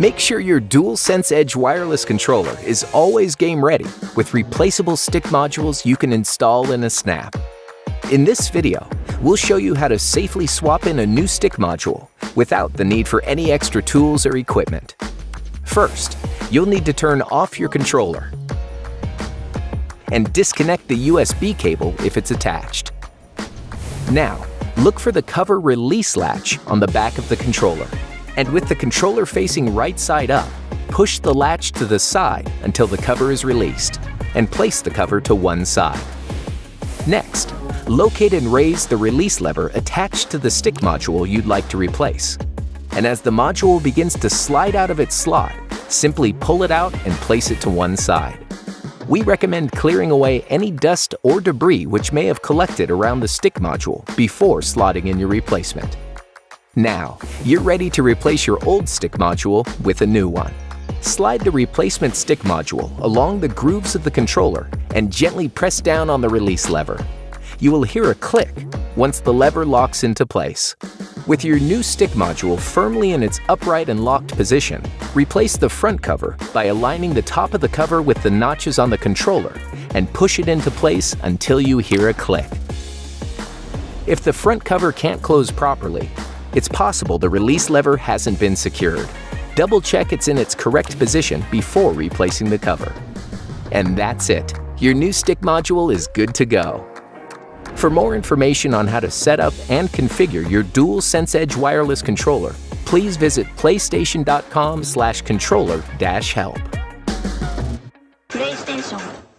Make sure your DualSense Edge wireless controller is always game ready with replaceable stick modules you can install in a snap. In this video, we'll show you how to safely swap in a new stick module without the need for any extra tools or equipment. First, you'll need to turn off your controller and disconnect the USB cable if it's attached. Now, look for the cover release latch on the back of the controller. And with the controller facing right side up, push the latch to the side until the cover is released, and place the cover to one side. Next, locate and raise the release lever attached to the stick module you'd like to replace. And as the module begins to slide out of its slot, simply pull it out and place it to one side. We recommend clearing away any dust or debris which may have collected around the stick module before slotting in your replacement. Now, you're ready to replace your old stick module with a new one. Slide the replacement stick module along the grooves of the controller and gently press down on the release lever. You will hear a click once the lever locks into place. With your new stick module firmly in its upright and locked position, replace the front cover by aligning the top of the cover with the notches on the controller and push it into place until you hear a click. If the front cover can't close properly, it's possible the release lever hasn't been secured. Double check it's in its correct position before replacing the cover. And that's it. Your new stick module is good to go. For more information on how to set up and configure your DualSense Edge wireless controller, please visit playstation.com controller help. PlayStation.